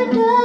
What